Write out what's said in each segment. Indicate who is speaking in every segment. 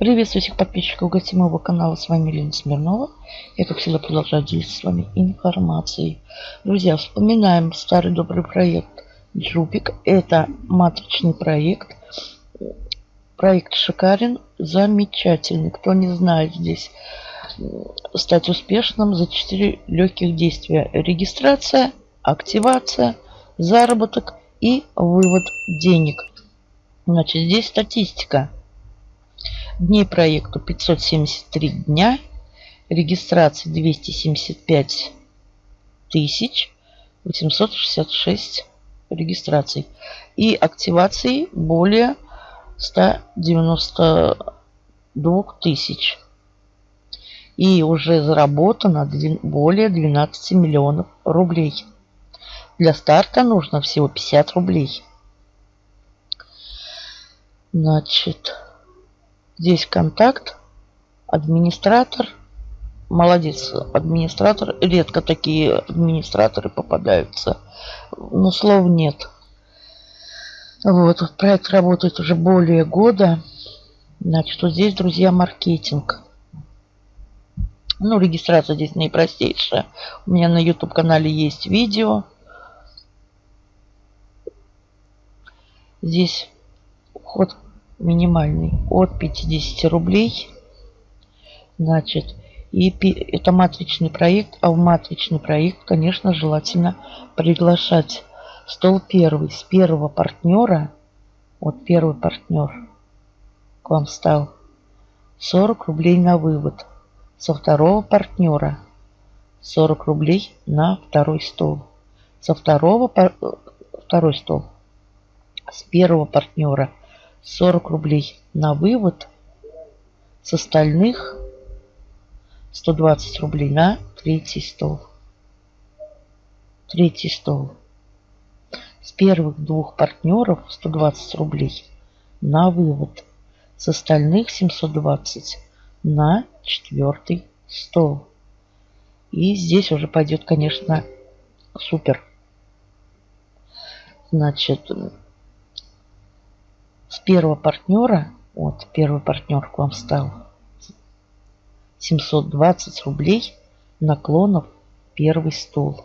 Speaker 1: Приветствую всех подписчиков гостей моего канала. С вами Лена Смирнова. Я, как всегда, продолжаю делиться с вами информацией. Друзья, вспоминаем старый добрый проект Джупик. Это матричный проект. Проект шикарен, замечательный. Кто не знает здесь, стать успешным за 4 легких действия. Регистрация, активация, заработок и вывод денег. Значит, здесь статистика. Дней проекту 573 дня. Регистрации 275 тысяч 866 регистраций. И активации более 192 тысяч. И уже заработано более 12 миллионов рублей. Для старта нужно всего 50 рублей. Значит, Здесь контакт, администратор. Молодец, администратор. Редко такие администраторы попадаются. Но слов нет. Вот, проект работает уже более года. Значит, вот здесь, друзья, маркетинг. Ну, регистрация здесь наипростейшая. У меня на YouTube-канале есть видео. Здесь вход минимальный от 50 рублей. Значит, и это матричный проект, а в матричный проект, конечно, желательно приглашать. Стол первый с первого партнера, вот первый партнер к вам стал, 40 рублей на вывод. Со второго партнера 40 рублей на второй стол. Со второго, второй стол. С первого партнера 40 рублей на вывод. С остальных 120 рублей на третий стол. Третий стол. С первых двух партнеров 120 рублей на вывод. С остальных 720 на четвертый стол. И здесь уже пойдет, конечно, супер. Значит, с первого партнера, вот первый партнер к вам стал, 720 рублей наклонов первый стол.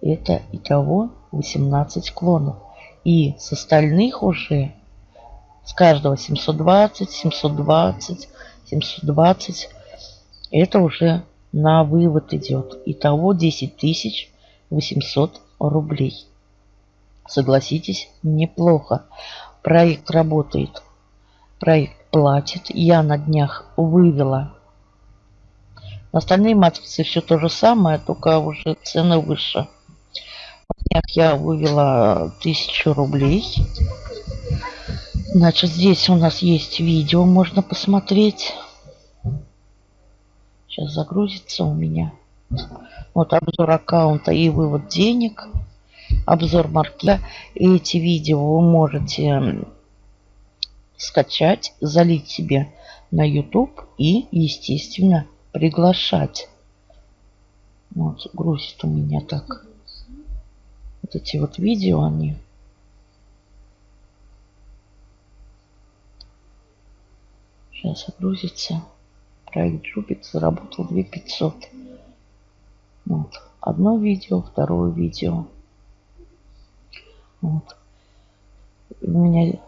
Speaker 1: Это итого 18 клонов. И с остальных уже с каждого 720, 720, 720. Это уже на вывод идет. Итого 10 тысяч 800 рублей. Согласитесь, неплохо. Проект работает. Проект платит. Я на днях вывела. На остальные матрицы все то же самое, только уже цены выше. На днях я вывела тысячу рублей. Значит, здесь у нас есть видео, можно посмотреть. Сейчас загрузится у меня. Вот обзор аккаунта и вывод денег обзор маркета. Эти видео вы можете скачать, залить себе на YouTube и, естественно, приглашать. Вот, грузит у меня так. Вот эти вот видео, они Сейчас загрузится. Проект Джубик заработал 2500. Вот. Одно видео, второе видео. Вот. У меня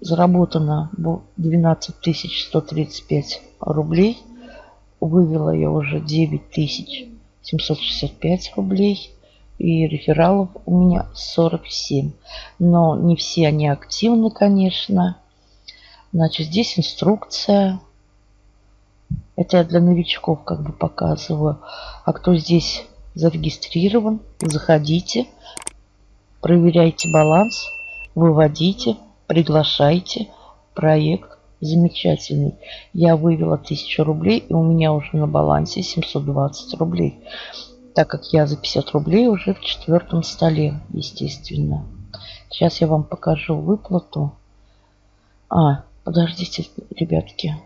Speaker 1: заработано 12 135 рублей. Вывела я уже 9 765 рублей. И рефералов у меня 47. Но не все они активны, конечно. Значит, здесь инструкция. Это я для новичков как бы показываю. А кто здесь зарегистрирован, заходите, Проверяйте баланс, выводите, приглашайте. Проект замечательный. Я вывела 1000 рублей, и у меня уже на балансе 720 рублей. Так как я за 50 рублей уже в четвертом столе, естественно. Сейчас я вам покажу выплату. А, подождите, ребятки.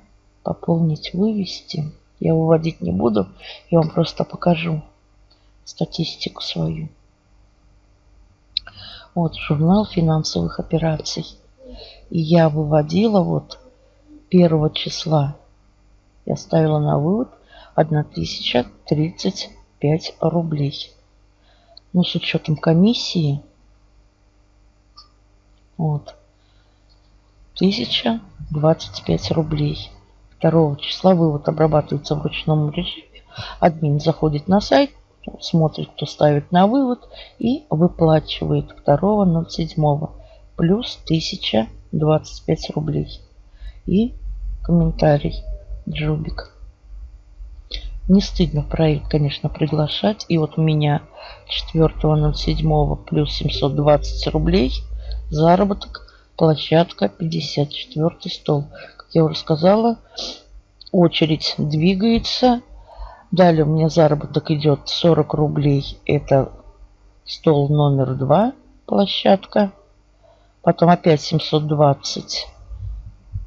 Speaker 1: Пополнить, вывести. Я выводить не буду. Я вам просто покажу статистику свою. Вот журнал финансовых операций. И я выводила вот первого числа я ставила на вывод 1035 рублей. Ну, с учетом комиссии, вот, 1025 рублей. 2 числа вывод обрабатывается в ручном режиме. Админ заходит на сайт, смотрит, кто ставит на вывод и выплачивает 2.07 плюс 1025 рублей. И комментарий Джубик. Не стыдно проект, конечно, приглашать. И вот у меня 4.07 плюс 720 рублей заработок площадка 54 стол. Как я уже сказала, очередь двигается. Далее у меня заработок идет 40 рублей. Это стол номер 2, площадка. Потом опять 720.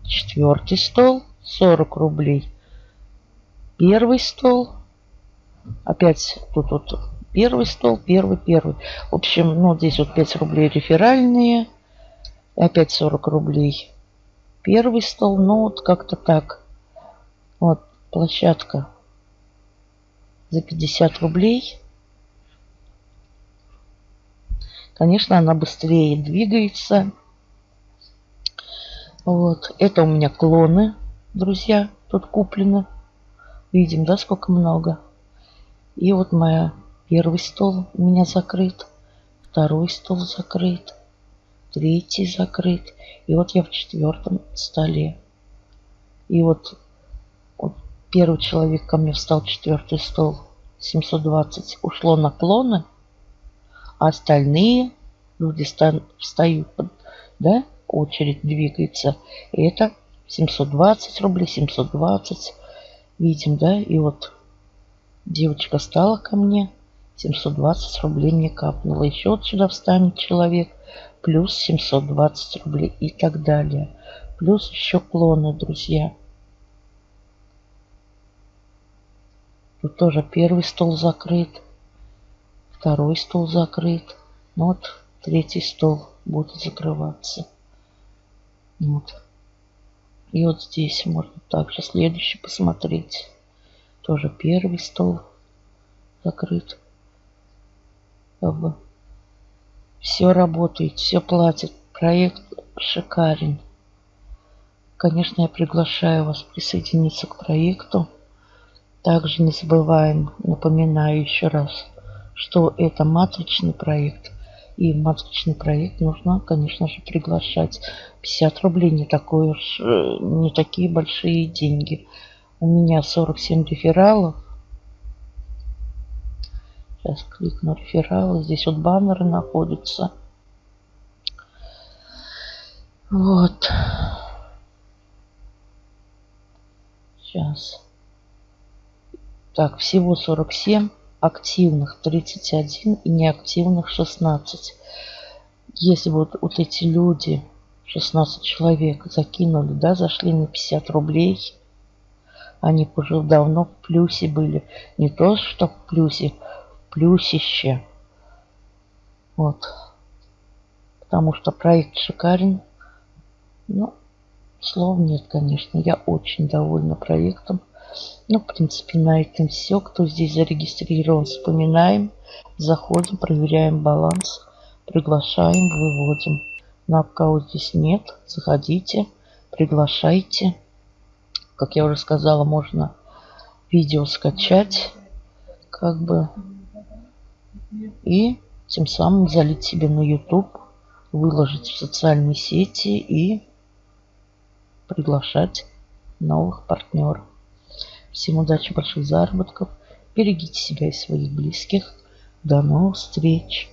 Speaker 1: Четвертый стол, 40 рублей. Первый стол. Опять тут вот первый стол, первый, первый. В общем, ну здесь вот 5 рублей реферальные. Опять 40 рублей. Первый стол, ну вот как-то так. Вот площадка за 50 рублей. Конечно, она быстрее двигается. Вот. Это у меня клоны, друзья, тут куплены. Видим, да, сколько много. И вот моя первый стол у меня закрыт. Второй стол закрыт третий закрыт. И вот я в четвертом столе. И вот, первый человек ко мне встал, четвертый стол, 720, ушло наклоны, а остальные люди встают, да, очередь двигается. И это 720 рублей, 720. Видим, да, и вот девочка стала ко мне, 720 рублей мне капнуло. Еще вот сюда встанет человек, плюс 720 рублей и так далее. Плюс еще клоны, друзья. Тут тоже первый стол закрыт, второй стол закрыт. Ну вот третий стол будет закрываться. Вот. И вот здесь можно также следующий посмотреть. Тоже первый стол закрыт. Все работает, все платит. Проект шикарен. Конечно, я приглашаю вас присоединиться к проекту. Также не забываем, напоминаю еще раз, что это матричный проект. И в матричный проект нужно, конечно же, приглашать. 50 рублей не, такой уж, э, не такие большие деньги. У меня 47 рефералов. Сейчас кликну рефералы. Здесь вот баннеры находятся. Вот. Сейчас. Так, всего 47. Активных 31 и неактивных 16. Если вот, вот эти люди, 16 человек, закинули, да, зашли на 50 рублей, они уже давно в плюсе были. Не то, что в плюсе, плюсище. Вот. Потому что проект шикарен. Ну, слов нет, конечно. Я очень довольна проектом. Ну, в принципе, на этом все. Кто здесь зарегистрирован, вспоминаем. Заходим, проверяем баланс. Приглашаем, выводим. На кого здесь нет, заходите, приглашайте. Как я уже сказала, можно видео скачать. Как бы и тем самым залить себе на YouTube, выложить в социальные сети и приглашать новых партнеров. Всем удачи, больших заработков. Берегите себя и своих близких. До новых встреч!